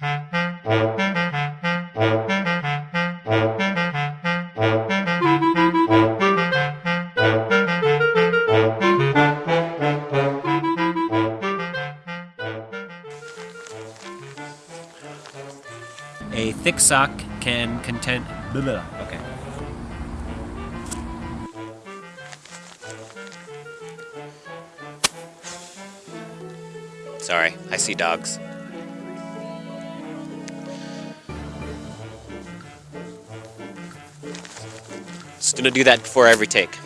A thick sock can contain. Okay. Sorry, I see dogs. Just gonna do that before every take.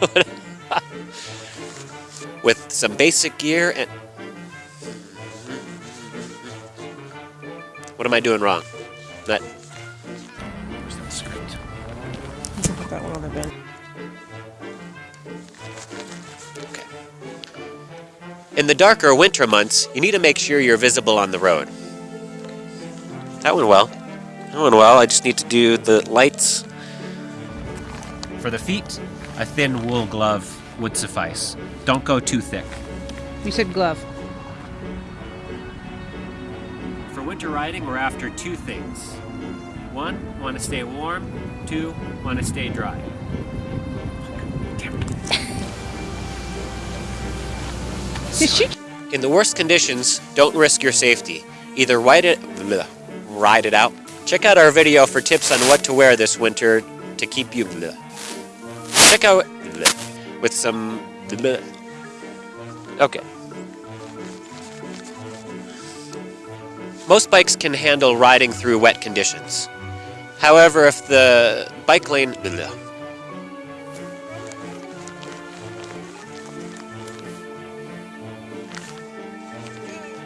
With some basic gear and. What am I doing wrong? That? Put that one on the. Okay. In the darker winter months, you need to make sure you're visible on the road. That went well. That went well. I just need to do the lights. For the feet, a thin wool glove would suffice. Don't go too thick. You said glove. For winter riding, we're after two things. One, want to stay warm. Two, want to stay dry. Did she? In the worst conditions, don't risk your safety. Either ride it, bleh, ride it out. Check out our video for tips on what to wear this winter to keep you bleh. Check out with some. Okay. Most bikes can handle riding through wet conditions. However, if the bike lane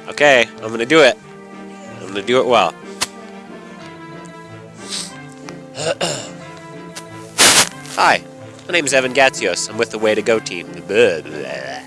Okay, I'm gonna do it. I'm gonna do it well. Hi, my name is Evan Gatsios. I'm with the Way to Go team. Blah, blah.